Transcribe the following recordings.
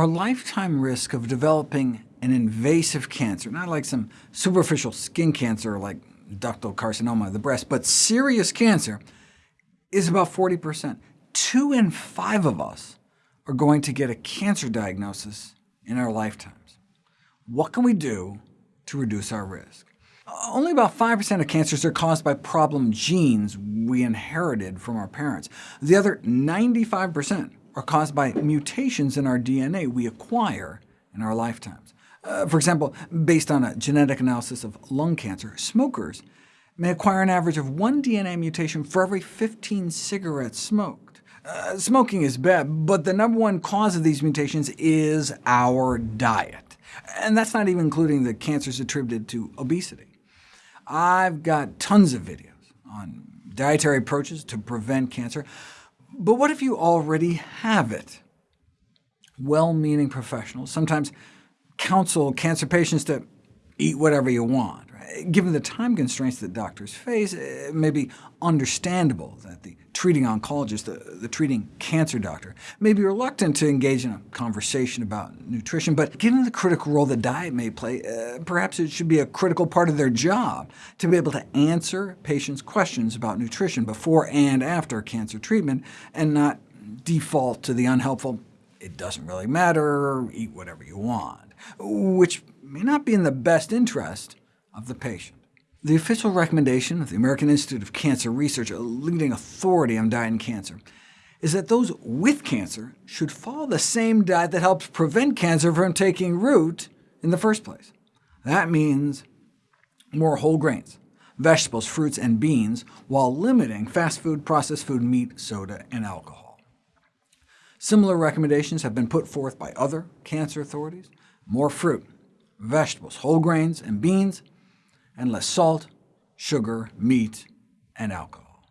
Our lifetime risk of developing an invasive cancer, not like some superficial skin cancer like ductal carcinoma of the breast, but serious cancer, is about 40%. Two in five of us are going to get a cancer diagnosis in our lifetimes. What can we do to reduce our risk? Only about 5% of cancers are caused by problem genes we inherited from our parents. The other 95% are caused by mutations in our DNA we acquire in our lifetimes. Uh, for example, based on a genetic analysis of lung cancer, smokers may acquire an average of one DNA mutation for every 15 cigarettes smoked. Uh, smoking is bad, but the number one cause of these mutations is our diet. And that's not even including the cancers attributed to obesity. I've got tons of videos on dietary approaches to prevent cancer, but what if you already have it? Well-meaning professionals sometimes counsel cancer patients to eat whatever you want. Given the time constraints that doctors face, it may be understandable that the treating oncologist, the, the, treating cancer doctor, may be reluctant to engage in a conversation about nutrition, but given the critical role that diet may play, uh, perhaps it should be a critical part of their job to be able to answer patients' questions about nutrition before and after cancer treatment, and not default to the unhelpful, it doesn't really matter, eat whatever you want, which may not be in the best interest of the patient. The official recommendation of the American Institute of Cancer Research, a leading authority on diet and cancer, is that those with cancer should follow the same diet that helps prevent cancer from taking root in the first place. That means more whole grains, vegetables, fruits, and beans, while limiting fast food, processed food, meat, soda, and alcohol. Similar recommendations have been put forth by other cancer authorities. More fruit, vegetables, whole grains, and beans, and less salt, sugar, meat, and alcohol.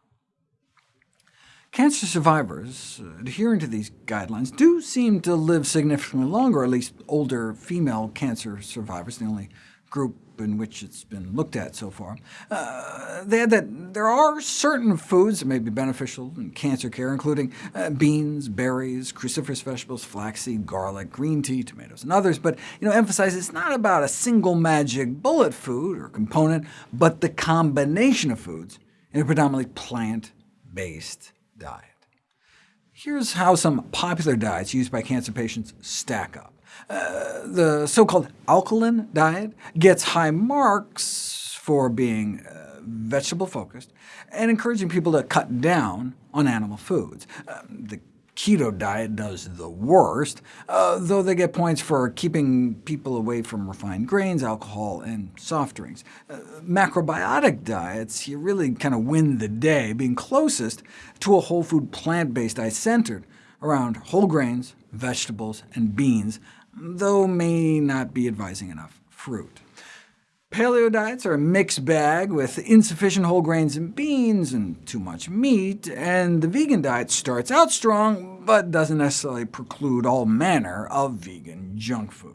Cancer survivors adhering to these guidelines do seem to live significantly longer, at least older female cancer survivors, the only group in which it's been looked at so far. Uh, they had that there are certain foods that may be beneficial in cancer care, including uh, beans, berries, cruciferous vegetables, flaxseed, garlic, green tea, tomatoes, and others, but you know, emphasize it's not about a single magic bullet food or component, but the combination of foods in a predominantly plant-based diet. Here's how some popular diets used by cancer patients stack up. Uh, the so-called alkaline diet gets high marks for being uh, vegetable-focused and encouraging people to cut down on animal foods. Uh, the keto diet does the worst, uh, though they get points for keeping people away from refined grains, alcohol, and soft drinks. Uh, macrobiotic diets, you really kind of win the day, being closest to a whole food plant-based diet centered around whole grains, vegetables, and beans, though may not be advising enough fruit. Paleo diets are a mixed bag with insufficient whole grains and beans and too much meat, and the vegan diet starts out strong, but doesn't necessarily preclude all manner of vegan junk food.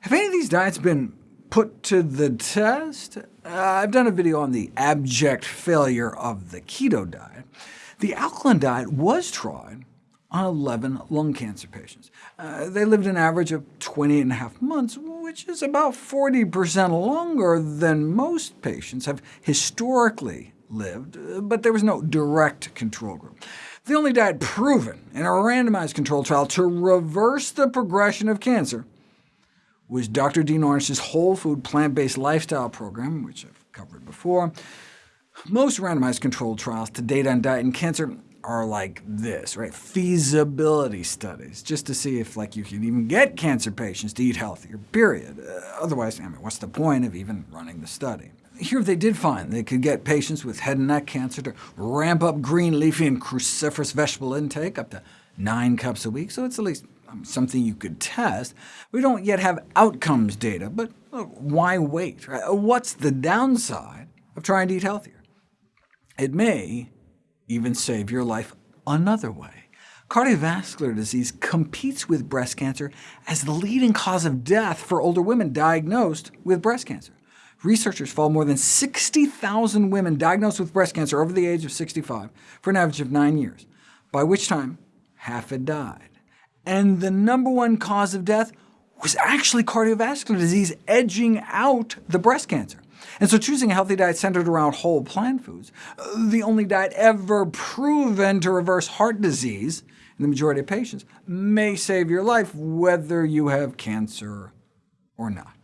Have any of these diets been put to the test? Uh, I've done a video on the abject failure of the keto diet. The alkaline diet was tried on 11 lung cancer patients. Uh, they lived an average of 20 and a half months, which is about 40% longer than most patients have historically lived, uh, but there was no direct control group. The only diet proven in a randomized controlled trial to reverse the progression of cancer was Dr. Dean Ornish's whole food plant-based lifestyle program, which I've covered before. Most randomized controlled trials to date on diet and cancer are like this, right? Feasibility studies, just to see if like you can even get cancer patients to eat healthier, period. Uh, otherwise, I mean, what's the point of even running the study? Here they did find they could get patients with head and neck cancer to ramp up green leafy and cruciferous vegetable intake up to 9 cups a week, so it's at least um, something you could test. We don't yet have outcomes data, but why wait? What's the downside of trying to eat healthier? It may even save your life another way. Cardiovascular disease competes with breast cancer as the leading cause of death for older women diagnosed with breast cancer. Researchers followed more than 60,000 women diagnosed with breast cancer over the age of 65 for an average of nine years, by which time half had died. and the number one cause of death was actually cardiovascular disease, edging out the breast cancer. And so choosing a healthy diet centered around whole plant foods, uh, the only diet ever proven to reverse heart disease in the majority of patients, may save your life whether you have cancer or not.